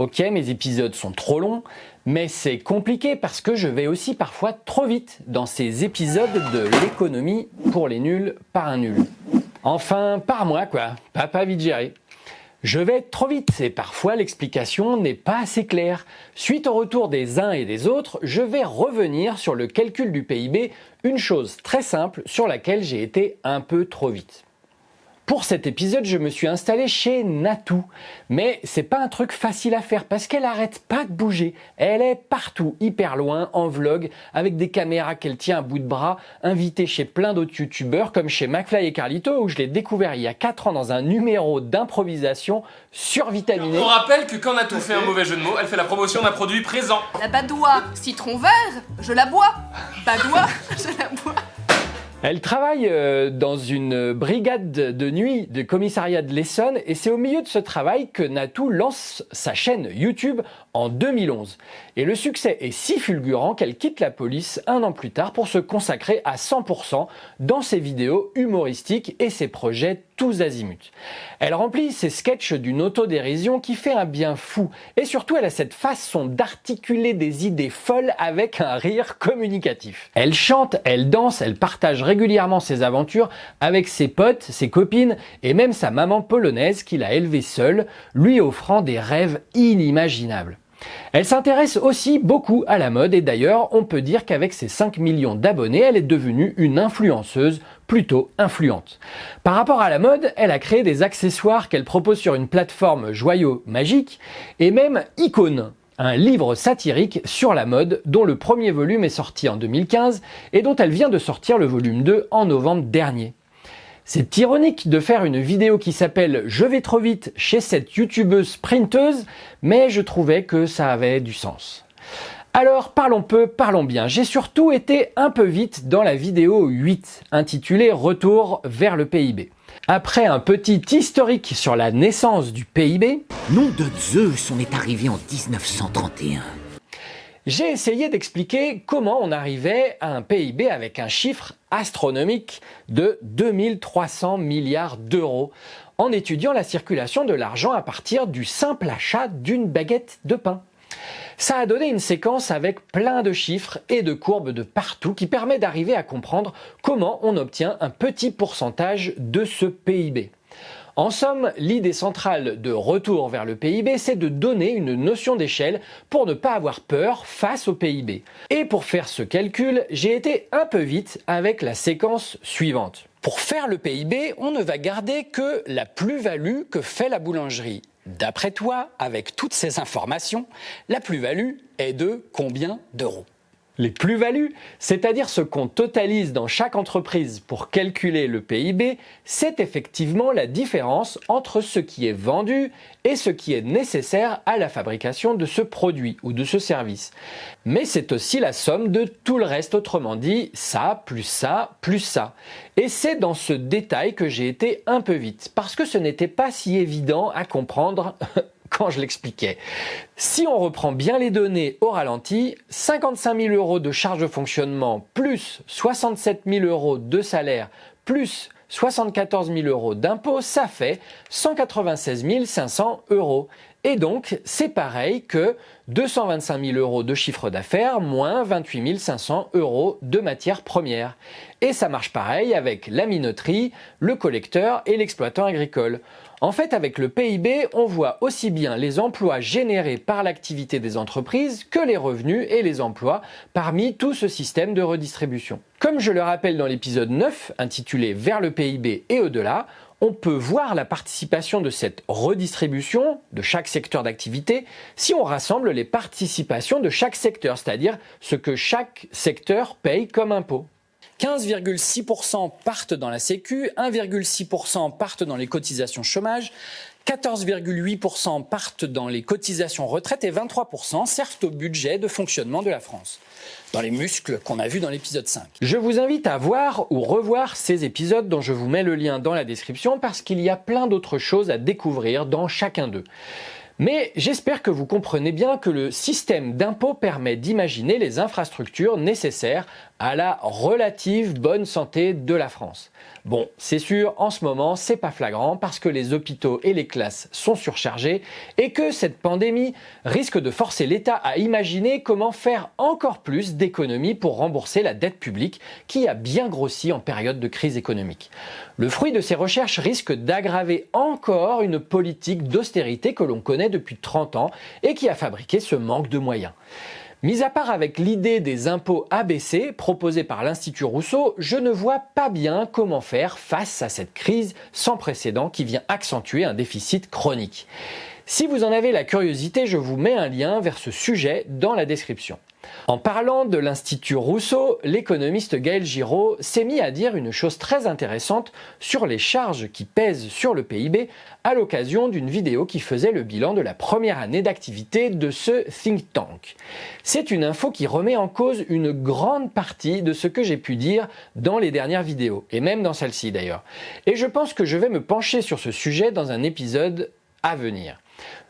Ok, mes épisodes sont trop longs, mais c'est compliqué parce que je vais aussi parfois trop vite dans ces épisodes de l'économie pour les nuls par un nul. Enfin, par moi quoi, pas vite géré. Je vais trop vite et parfois l'explication n'est pas assez claire. Suite au retour des uns et des autres, je vais revenir sur le calcul du PIB, une chose très simple sur laquelle j'ai été un peu trop vite. Pour cet épisode, je me suis installé chez Natou. Mais c'est pas un truc facile à faire parce qu'elle arrête pas de bouger. Elle est partout, hyper loin, en vlog, avec des caméras qu'elle tient à bout de bras, invitée chez plein d'autres youtubeurs comme chez McFly et Carlito où je l'ai découvert il y a 4 ans dans un numéro d'improvisation survitaminé. On rappelle que quand Natou fait un mauvais jeu de mots, elle fait la promotion d'un produit présent. La badoie citron vert, je la bois. Badoie, je la bois. Elle travaille euh, dans une brigade de nuit du commissariat de l'Essonne et c'est au milieu de ce travail que Natou lance sa chaîne YouTube en 2011. Et le succès est si fulgurant qu'elle quitte la police un an plus tard pour se consacrer à 100% dans ses vidéos humoristiques et ses projets azimuts. Elle remplit ses sketchs d'une autodérision qui fait un bien fou et surtout elle a cette façon d'articuler des idées folles avec un rire communicatif. Elle chante, elle danse, elle partage régulièrement ses aventures avec ses potes, ses copines et même sa maman polonaise qu'il a élevée seule, lui offrant des rêves inimaginables. Elle s'intéresse aussi beaucoup à la mode et d'ailleurs on peut dire qu'avec ses 5 millions d'abonnés elle est devenue une influenceuse plutôt influente. Par rapport à la mode, elle a créé des accessoires qu'elle propose sur une plateforme joyau magique et même Icône, un livre satirique sur la mode dont le premier volume est sorti en 2015 et dont elle vient de sortir le volume 2 en novembre dernier. C'est ironique de faire une vidéo qui s'appelle « Je vais trop vite » chez cette youtubeuse sprinteuse, mais je trouvais que ça avait du sens. Alors parlons peu, parlons bien. J'ai surtout été un peu vite dans la vidéo 8, intitulée « Retour vers le PIB ». Après un petit historique sur la naissance du PIB... Nom de Zeus, on est arrivé en 1931 j'ai essayé d'expliquer comment on arrivait à un PIB avec un chiffre astronomique de 2300 milliards d'euros en étudiant la circulation de l'argent à partir du simple achat d'une baguette de pain. Ça a donné une séquence avec plein de chiffres et de courbes de partout qui permet d'arriver à comprendre comment on obtient un petit pourcentage de ce PIB. En somme, l'idée centrale de retour vers le PIB, c'est de donner une notion d'échelle pour ne pas avoir peur face au PIB. Et pour faire ce calcul, j'ai été un peu vite avec la séquence suivante. Pour faire le PIB, on ne va garder que la plus-value que fait la boulangerie. D'après toi, avec toutes ces informations, la plus-value est de combien d'euros? Les plus-values, c'est-à-dire ce qu'on totalise dans chaque entreprise pour calculer le PIB, c'est effectivement la différence entre ce qui est vendu et ce qui est nécessaire à la fabrication de ce produit ou de ce service. Mais c'est aussi la somme de tout le reste, autrement dit, ça, plus ça, plus ça. Et c'est dans ce détail que j'ai été un peu vite, parce que ce n'était pas si évident à comprendre quand je l'expliquais. Si on reprend bien les données au ralenti, 55 000 euros de charges de fonctionnement plus 67 000 euros de salaire plus 74 000 euros d'impôts, ça fait 196 500 euros. Et donc, c'est pareil que 225 000 euros de chiffre d'affaires moins 28 500 euros de matières premières. Et ça marche pareil avec la minoterie, le collecteur et l'exploitant agricole. En fait, avec le PIB, on voit aussi bien les emplois générés par l'activité des entreprises que les revenus et les emplois parmi tout ce système de redistribution. Comme je le rappelle dans l'épisode 9, intitulé Vers le PIB et au-delà, on peut voir la participation de cette redistribution de chaque secteur d'activité si on rassemble les participations de chaque secteur, c'est-à-dire ce que chaque secteur paye comme impôt. 15,6% partent dans la Sécu, 1,6% partent dans les cotisations chômage, 14,8% partent dans les cotisations retraite et 23% servent au budget de fonctionnement de la France, dans les muscles qu'on a vus dans l'épisode 5. Je vous invite à voir ou revoir ces épisodes dont je vous mets le lien dans la description parce qu'il y a plein d'autres choses à découvrir dans chacun d'eux. Mais j'espère que vous comprenez bien que le système d'impôt permet d'imaginer les infrastructures nécessaires à la relative bonne santé de la France. Bon, c'est sûr, en ce moment, c'est pas flagrant parce que les hôpitaux et les classes sont surchargés et que cette pandémie risque de forcer l'État à imaginer comment faire encore plus d'économies pour rembourser la dette publique qui a bien grossi en période de crise économique. Le fruit de ces recherches risque d'aggraver encore une politique d'austérité que l'on connaît depuis 30 ans et qui a fabriqué ce manque de moyens. Mis à part avec l'idée des impôts abaissés proposés par l'Institut Rousseau, je ne vois pas bien comment faire face à cette crise sans précédent qui vient accentuer un déficit chronique. Si vous en avez la curiosité, je vous mets un lien vers ce sujet dans la description. En parlant de l'Institut Rousseau, l'économiste Gaël Giraud s'est mis à dire une chose très intéressante sur les charges qui pèsent sur le PIB à l'occasion d'une vidéo qui faisait le bilan de la première année d'activité de ce think tank. C'est une info qui remet en cause une grande partie de ce que j'ai pu dire dans les dernières vidéos, et même dans celle-ci d'ailleurs. Et je pense que je vais me pencher sur ce sujet dans un épisode à venir.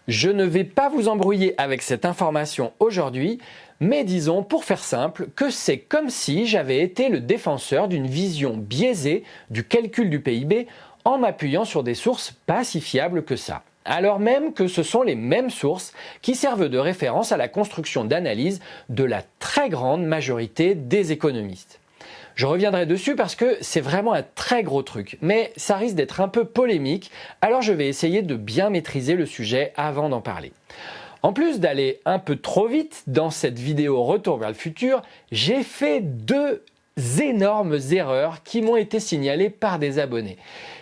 Je ne vais pas vous embrouiller avec cette information aujourd'hui, mais disons, pour faire simple, que c'est comme si j'avais été le défenseur d'une vision biaisée du calcul du PIB en m'appuyant sur des sources pas si fiables que ça. Alors même que ce sont les mêmes sources qui servent de référence à la construction d'analyse de la très grande majorité des économistes. Je reviendrai dessus parce que c'est vraiment un très gros truc, mais ça risque d'être un peu polémique, alors je vais essayer de bien maîtriser le sujet avant d'en parler. En plus d'aller un peu trop vite dans cette vidéo Retour vers le futur, j'ai fait deux énormes erreurs qui m'ont été signalées par des abonnés.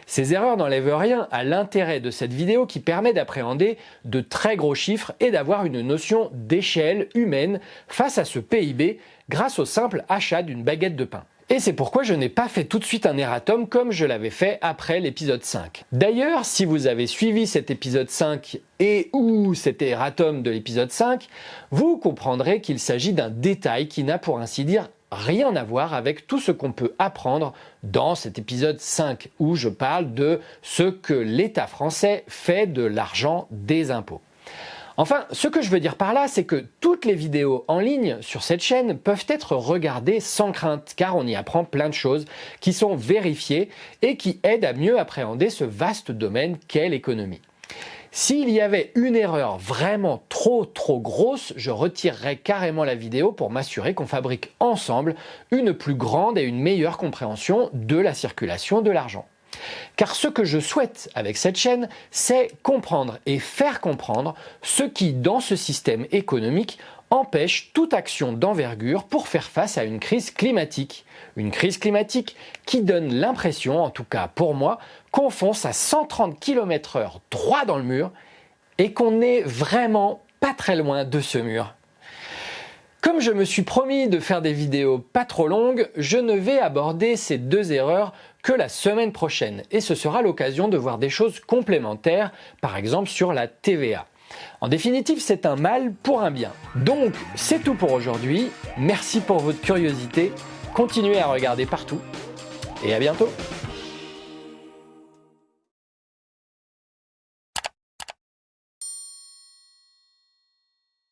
Ces erreurs n'enlèvent rien à l'intérêt de cette vidéo qui permet d'appréhender de très gros chiffres et d'avoir une notion d'échelle humaine face à ce PIB grâce au simple achat d'une baguette de pain. Et c'est pourquoi je n'ai pas fait tout de suite un erratum comme je l'avais fait après l'épisode 5. D'ailleurs, si vous avez suivi cet épisode 5 et ou cet erratum de l'épisode 5, vous comprendrez qu'il s'agit d'un détail qui n'a pour ainsi dire rien à voir avec tout ce qu'on peut apprendre dans cet épisode 5 où je parle de ce que l'État français fait de l'argent des impôts. Enfin, ce que je veux dire par là, c'est que toutes les vidéos en ligne sur cette chaîne peuvent être regardées sans crainte, car on y apprend plein de choses qui sont vérifiées et qui aident à mieux appréhender ce vaste domaine qu'est l'économie. S'il y avait une erreur vraiment trop trop grosse, je retirerais carrément la vidéo pour m'assurer qu'on fabrique ensemble une plus grande et une meilleure compréhension de la circulation de l'argent. Car ce que je souhaite avec cette chaîne, c'est comprendre et faire comprendre ce qui, dans ce système économique, empêche toute action d'envergure pour faire face à une crise climatique. Une crise climatique qui donne l'impression, en tout cas pour moi, qu'on fonce à 130 km h droit dans le mur et qu'on n'est vraiment pas très loin de ce mur. Comme je me suis promis de faire des vidéos pas trop longues, je ne vais aborder ces deux erreurs que la semaine prochaine et ce sera l'occasion de voir des choses complémentaires, par exemple sur la TVA. En définitive, c'est un mal pour un bien. Donc, c'est tout pour aujourd'hui. Merci pour votre curiosité. Continuez à regarder partout et à bientôt